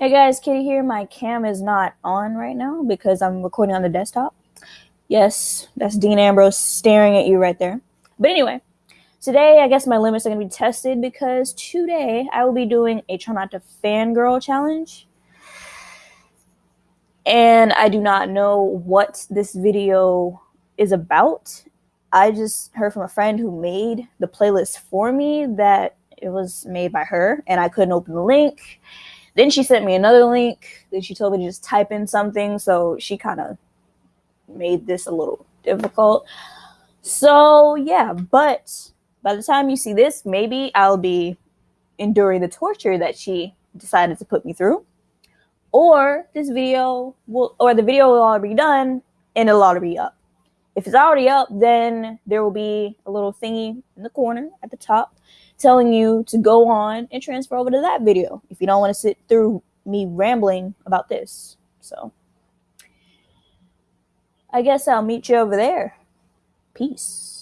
Hey guys, Kitty here. My cam is not on right now because I'm recording on the desktop. Yes, that's Dean Ambrose staring at you right there. But anyway, today I guess my limits are going to be tested because today I will be doing a try not to fangirl challenge. And I do not know what this video is about. I just heard from a friend who made the playlist for me that it was made by her and I couldn't open the link then she sent me another link. Then she told me to just type in something. So she kind of made this a little difficult. So yeah, but by the time you see this, maybe I'll be enduring the torture that she decided to put me through. Or this video will, or the video will already be done and it'll already be up. If it's already up, then there will be a little thingy in the corner at the top telling you to go on and transfer over to that video if you don't want to sit through me rambling about this. So I guess I'll meet you over there. Peace.